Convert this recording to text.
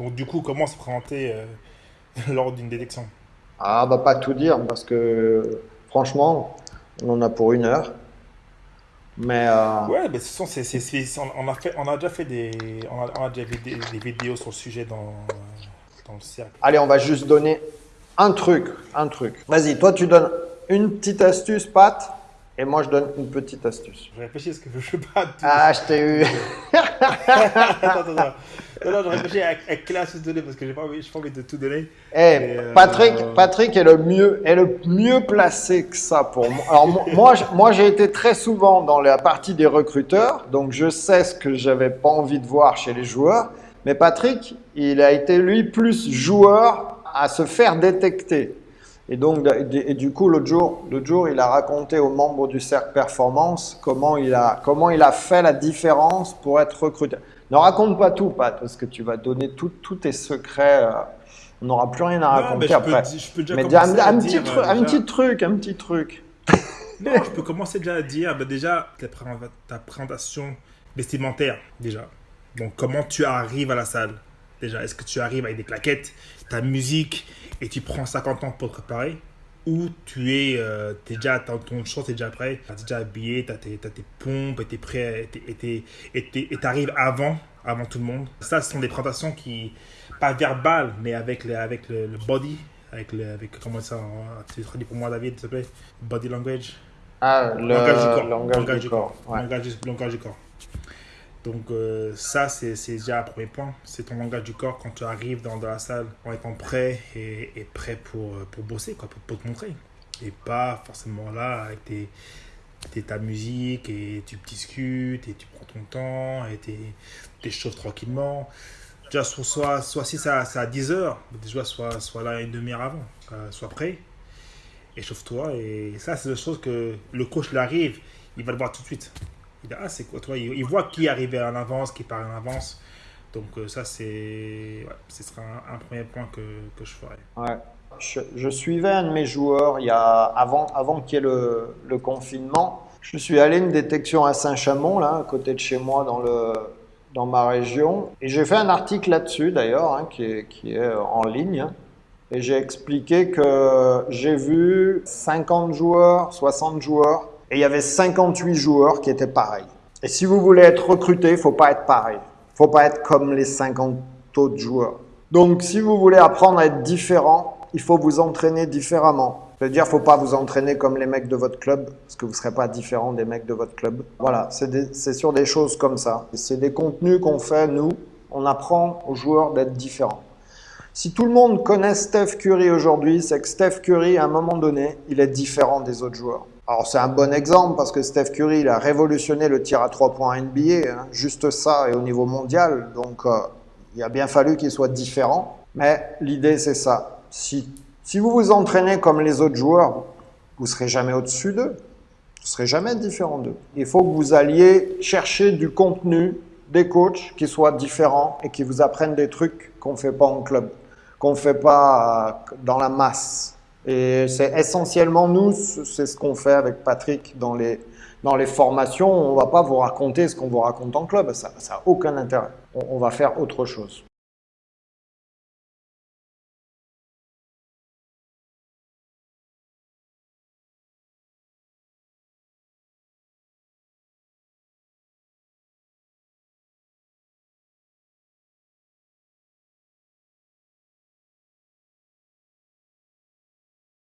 Donc du coup, comment se présenter euh, lors d'une détection? Ah, bah pas tout dire parce que franchement, on en a pour une heure. Mais euh, Ouais, mais ce sont, c'est, on, a fait, on a déjà fait des, on a, on a déjà fait des, des vidéos sur le sujet dans, dans le cercle. allez, on va juste donner un truc, un truc. Vas-y, toi tu donnes une petite astuce, Pat, et moi je donne une petite astuce. Je réfléchis, est-ce que je veux pas. Ah, je t'ai eu. attends, attends, attends. Non, non, je réfléchis à, à quelle astuce donner parce que j'ai pas envie, pas envie de tout donner. Eh, Et, euh, Patrick, Patrick est le mieux, est le mieux placé que ça pour moi. Alors mo- moi, moi, j'ai été très souvent dans la partie des recruteurs, donc je sais ce que j'avais pas envie de voir chez les joueurs. Mais Patrick, il a été lui plus joueur à se faire détecter. Et donc, et du coup, l'autre jour, jour, il a raconté aux membres du cercle performance comment il a, comment il a fait la différence pour être recruté. Ne raconte pas tout, Pat, parce que tu vas donner tous tes secrets. euh, on n'aura plus rien à Non, mais raconter je peux, après. di- je peux déjà Mais déjà, un, un dire, petit euh, truc, un déjà- petit truc, un petit truc. Non, je peux commencer déjà à dire, bah, déjà, ta présentation vestimentaire, déjà. Donc, comment tu arrives à la salle? Déjà, est-ce que tu arrives avec des claquettes, ta musique, et tu prends 50 ans pour te préparer Ou tu es, euh, t'es déjà, t'as- ton short est déjà prêt, tu es déjà habillé, tu as tes, t'as tes pompes, et tu es prêt, et t'arrives avant, avant tout le monde. Ça, ce sont des présentations qui, pas verbales, mais avec, le, avec le, le body, avec, le, avec, comment ça, euh, tu traduis pour moi, David, s'il te plaît? Body language Ah, le langage du corps. langage du corps. ouais. Langage, du- langage du corps. Donc euh, ça, c'est déjà un premier point. C'est ton langage du corps quand tu arrives dans, dans la salle en étant prêt et, et prêt pour, euh, pour bosser, quoi, pour, pour te montrer. Et pas forcément là avec tes, tes- ta musique et tu discutes et tu prends ton temps et tu t'échauffes tranquillement. Déjà, soit, soit, soit si ça, ça à 10 heures, déjà, soit, soit là une demi-heure avant, euh, sois prêt échauffe-toi. Et ça, c'est des choses que le coach, il arrive, il va le voir tout de suite. Il ah, c'est quoi, toi il, il voit qui est arrivé en avance, qui part en avance. Donc, euh, ça, c'est. Ce sera un, premier point que, que je ferai. Ouais. Je, suivais un de mes joueurs il y a, avant, avant qu'il y ait le, le confinement. Je suis allé une détection à Saint-Chamond, là, à côté de chez moi, dans, le, dans ma région. Et j'ai fait un article là-dessus, d'ailleurs, hein, qui, est, qui est en ligne. Et j'ai expliqué que j'ai vu 50 joueurs, 60 joueurs, et il y avait 58 joueurs qui étaient pareils. Et si vous voulez être recruté, il faut pas être pareil. faut pas être comme les 50 autres joueurs. Donc, si vous voulez apprendre à être différent, il faut vous entraîner différemment. C'est-à-dire, faut pas vous entraîner comme les mecs de votre club, parce que vous serez pas différent des mecs de votre club. Voilà, c'est sur des choses comme ça. C'est des contenus qu'on fait, nous. On apprend aux joueurs d'être différents. Si tout le monde connaît Steph Curry aujourd'hui, c'est que Steph Curry, à un moment donné, il est différent des autres joueurs. Alors c'est un bon exemple parce que Steph Curry, il a révolutionné le tir à trois points NBA, hein, juste ça et au niveau mondial. Donc euh, il a bien fallu qu'il soit différent. Mais l'idée c'est ça. Si, si vous vous entraînez comme les autres joueurs, vous serez jamais au-dessus d'eux. Vous serez jamais différent d'eux. Il faut que vous alliez chercher du contenu des coachs qui soient différents et qui vous apprennent des trucs qu'on fait pas en club, qu'on fait pas euh, dans la masse. Et c'est essentiellement nous, c'est ce qu'on fait avec Patrick dans les, dans les formations. On va pas vous raconter ce qu'on vous raconte en club, ça n'a aucun intérêt. On va faire autre chose.